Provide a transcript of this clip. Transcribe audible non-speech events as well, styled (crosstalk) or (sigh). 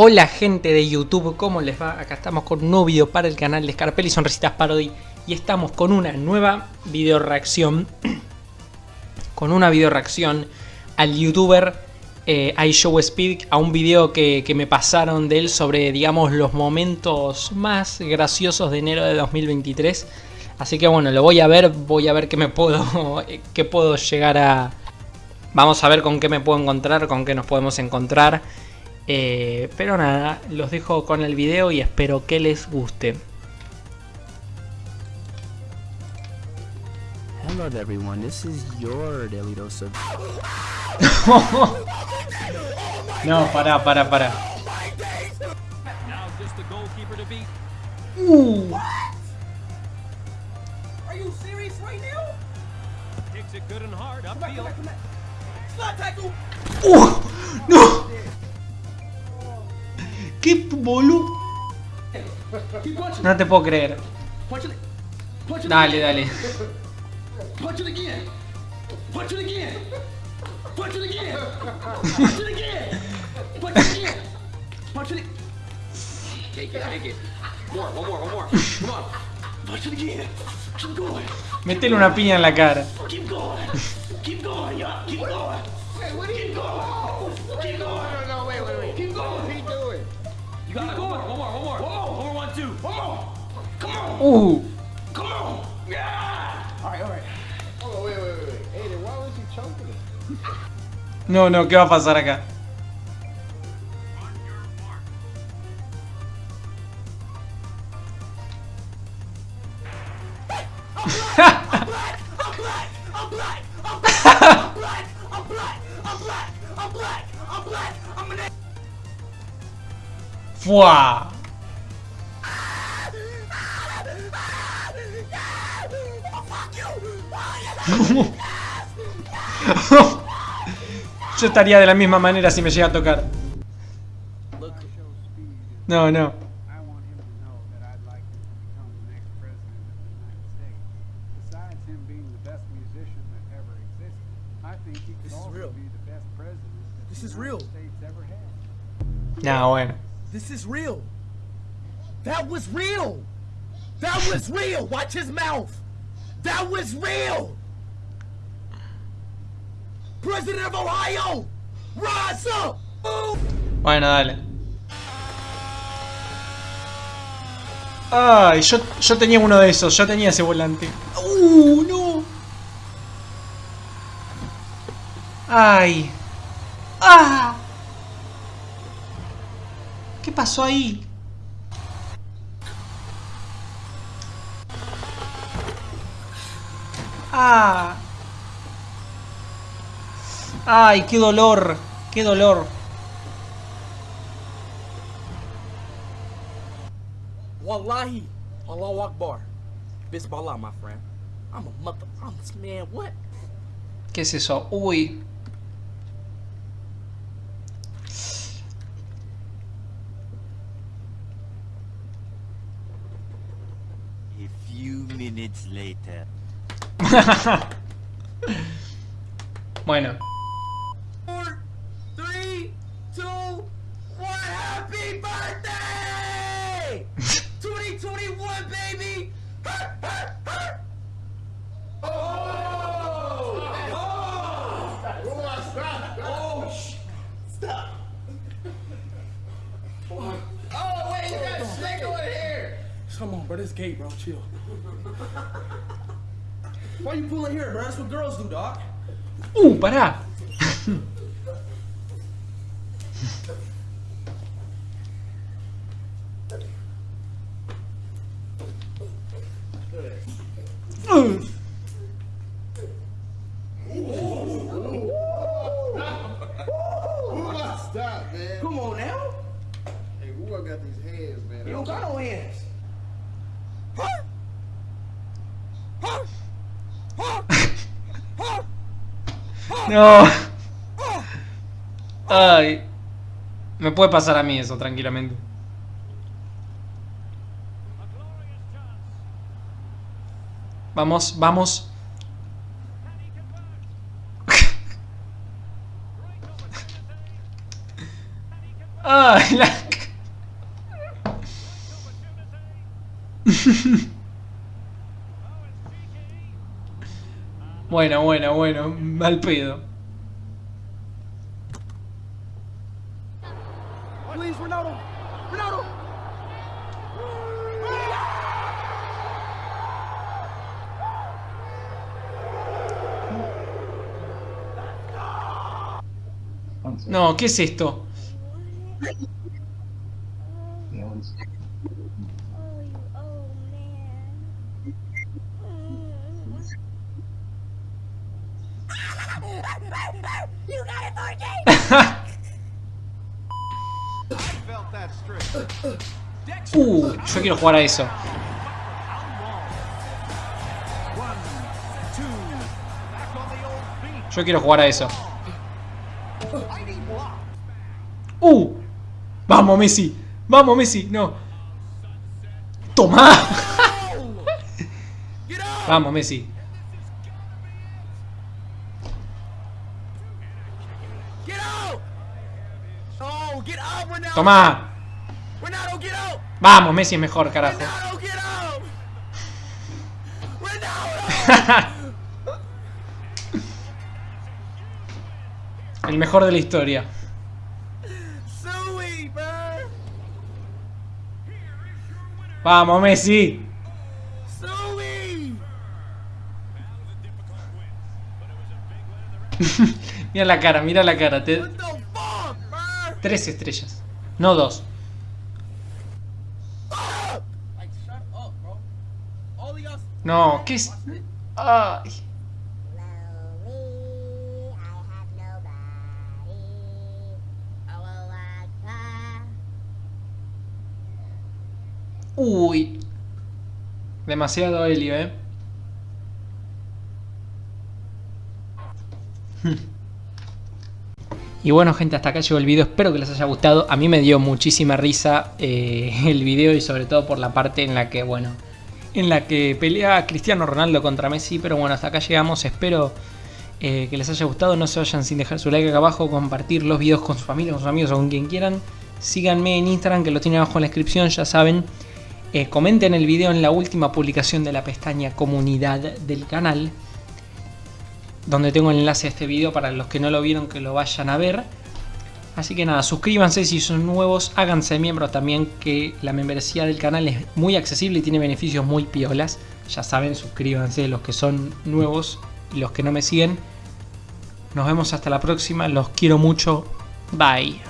Hola gente de YouTube, ¿cómo les va? Acá estamos con un nuevo video para el canal de Scarpelli Sonrisitas Parody y estamos con una nueva video reacción (clears throat) con una video reacción al youtuber eh, iShowSpeed a un video que, que me pasaron de él sobre digamos los momentos más graciosos de enero de 2023 así que bueno, lo voy a ver, voy a ver qué me puedo, (laughs) qué puedo llegar a... Vamos a ver con qué me puedo encontrar, con qué nos podemos encontrar eh, pero nada, los dejo con el video y espero que les guste. Hello everyone, this is your daily dose of... (laughs) no, para, para, para. Uh. Are you serious right now? Kicks it good and hard upfield. Slot tackle. ¡Qué boludo! No te puedo creer. Dale, dale. Métele una piña en la cara. (laughs) You got it. One more, one more, one more. One more. One more, one, two. One more. Come on. Uh. Come on. Yeah. All right, all right. Oh, wait, wait, wait, wait. Hey, then why was you choking it? No, no, ¿qué va a pasar acá? ¡Fua! (laughs) Yo estaría de la misma manera si me llega a tocar. No, no. I want him to know that I'd like him to become the next president of the United States. Besides him being the best musician that ever existed, I think he could This is also real. be the best president that This the is United real. States ever had. No, bueno. This is real. That was real. That was real. Watch his mouth. That was real. President of Ohio, rise up. Bueno, dale. Ay, yo, yo tenía uno de esos, yo tenía ese volante. ¡Uh, no! ¡Ay! ¡Ah! ¿Qué pasó ahí? ¡Ah! ¡Ay, qué dolor! ¡Qué dolor! Wallahi, Allahu Akbar. Bismillah, my friend. I'm a mother. I'm man. What? ¿Qué es eso? Uy. A few minutes later. (laughs) Bueno. Come on, bro. This gay, bro. Chill. Why you pulling here, bro? That's what girls do, dog. Uh, pará. Uh. Stop, man. Come on now. Hey, who I got these hands, man? You don't got no hands. No. Ay. Me puede pasar a mí eso, tranquilamente. Vamos, vamos. Ay, la... (laughs) bueno, bueno, bueno, mal pedo. No, ¿qué es esto? Oh, you old man. You got it, 4K! Uh, yo quiero jugar a eso. Yo quiero jugar a eso. Uh, vamos Messi, vamos Messi, no. Toma. (laughs) vamos Messi. Toma. Vamos, Messi es mejor, carajo. (laughs) El mejor de la historia. Vamos, Messi. (laughs) Mira la cara, mira la cara. Te... Tres estrellas. No dos. No, ¿qué es? Ay. Uy. Demasiado helio, eh. (laughs) (laughs) Y bueno gente, hasta acá llegó el video, espero que les haya gustado. A mí me dio muchísima risa eh, (laughs) el video y sobre todo por la parte en la que, bueno, en la que pelea Cristiano Ronaldo contra Messi. Pero bueno, hasta acá llegamos, espero eh, que les haya gustado. No se vayan sin dejar su like acá abajo, compartir los videos con su familia, con sus amigos o con quien quieran. Síganme en Instagram que lo tienen abajo en la descripción, ya saben. Eh, comenten el video en la última publicación de la pestaña comunidad del canal donde tengo el enlace a este video para los que no lo vieron que lo vayan a ver. Así que nada, suscríbanse si son nuevos, háganse miembros también que la membresía del canal es muy accesible y tiene beneficios muy piolas. Ya saben, suscríbanse los que son nuevos y los que no me siguen. Nos vemos hasta la próxima, los quiero mucho. Bye.